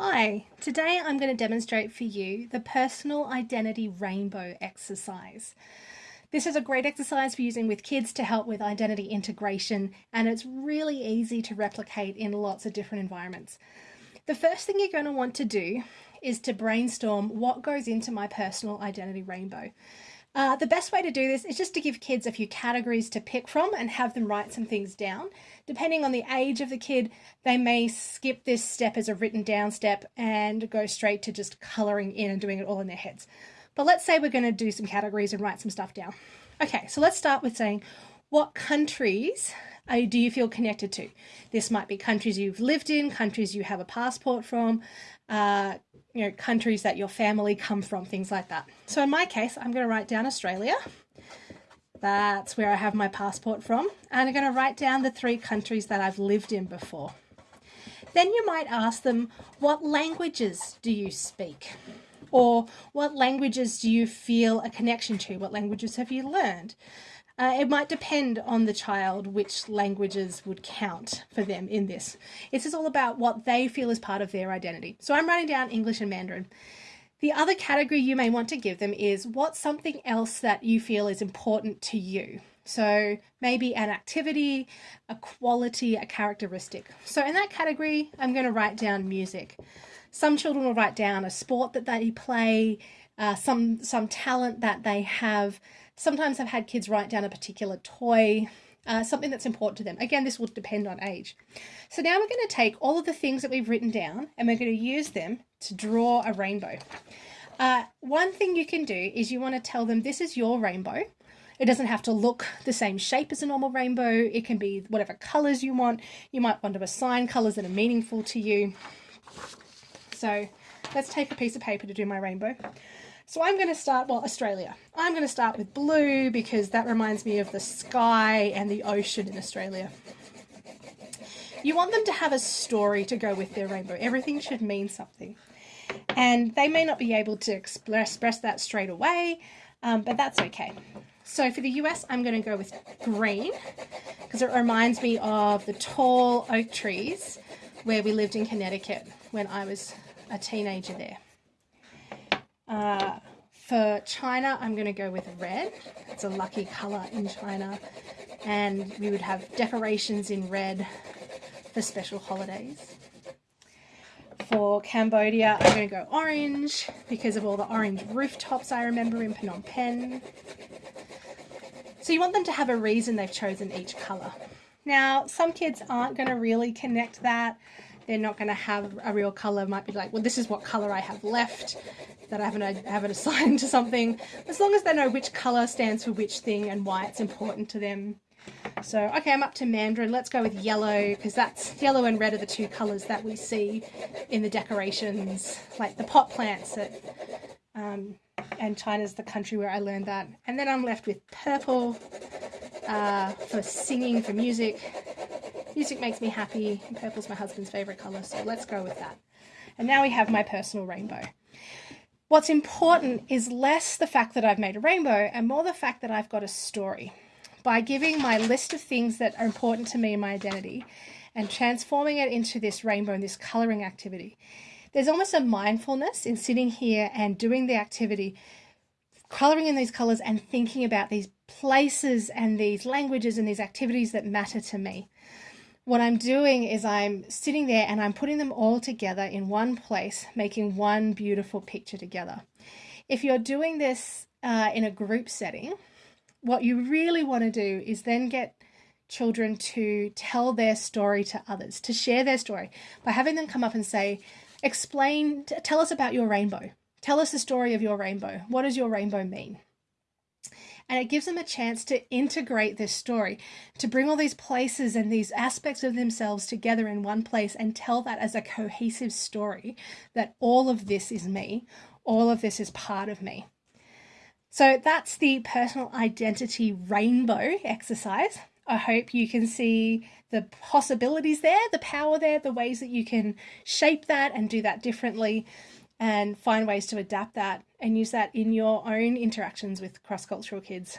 Hi, today I'm going to demonstrate for you the personal identity rainbow exercise. This is a great exercise for using with kids to help with identity integration and it's really easy to replicate in lots of different environments. The first thing you're going to want to do is to brainstorm what goes into my personal identity rainbow. Uh, the best way to do this is just to give kids a few categories to pick from and have them write some things down. Depending on the age of the kid, they may skip this step as a written down step and go straight to just colouring in and doing it all in their heads. But let's say we're going to do some categories and write some stuff down. Okay, so let's start with saying what countries uh, do you feel connected to? This might be countries you've lived in, countries you have a passport from, uh, you know, countries that your family come from, things like that. So in my case, I'm going to write down Australia. That's where I have my passport from. And I'm going to write down the three countries that I've lived in before. Then you might ask them, what languages do you speak? Or what languages do you feel a connection to? What languages have you learned? Uh, it might depend on the child which languages would count for them in this. This is all about what they feel is part of their identity. So I'm writing down English and Mandarin. The other category you may want to give them is what's something else that you feel is important to you. So maybe an activity, a quality, a characteristic. So in that category, I'm going to write down music. Some children will write down a sport that they play, uh, some some talent that they have. Sometimes I've had kids write down a particular toy, uh, something that's important to them. Again, this will depend on age. So now we're going to take all of the things that we've written down and we're going to use them to draw a rainbow. Uh, one thing you can do is you want to tell them this is your rainbow. It doesn't have to look the same shape as a normal rainbow. It can be whatever colors you want. You might want to assign colors that are meaningful to you. So let's take a piece of paper to do my rainbow. So I'm going to start, well, Australia. I'm going to start with blue because that reminds me of the sky and the ocean in Australia. You want them to have a story to go with their rainbow. Everything should mean something. And they may not be able to express, that straight away, um, but that's okay. So for the US, I'm going to go with green because it reminds me of the tall oak trees where we lived in Connecticut when I was a teenager there. Uh, for China, I'm going to go with red. It's a lucky colour in China. And we would have decorations in red for special holidays. For Cambodia, I'm going to go orange because of all the orange rooftops I remember in Phnom Penh. So you want them to have a reason they've chosen each colour. Now, some kids aren't going to really connect that they're not going to have a real color. Might be like well this is what color I have left that I haven't, I haven't assigned to something. As long as they know which color stands for which thing and why it's important to them. So okay I'm up to Mandarin. Let's go with yellow because that's yellow and red are the two colors that we see in the decorations like the pot plants that um, and China's the country where I learned that. And then I'm left with purple uh, for singing for music Music makes me happy, and purple's my husband's favourite colour, so let's go with that. And now we have my personal rainbow. What's important is less the fact that I've made a rainbow and more the fact that I've got a story. By giving my list of things that are important to me and my identity and transforming it into this rainbow and this colouring activity, there's almost a mindfulness in sitting here and doing the activity, colouring in these colours and thinking about these places and these languages and these activities that matter to me what I'm doing is I'm sitting there and I'm putting them all together in one place, making one beautiful picture together. If you're doing this uh, in a group setting, what you really want to do is then get children to tell their story to others, to share their story by having them come up and say, explain, tell us about your rainbow. Tell us the story of your rainbow. What does your rainbow mean? And it gives them a chance to integrate this story, to bring all these places and these aspects of themselves together in one place and tell that as a cohesive story that all of this is me, all of this is part of me. So that's the personal identity rainbow exercise. I hope you can see the possibilities there, the power there, the ways that you can shape that and do that differently and find ways to adapt that and use that in your own interactions with cross cultural kids.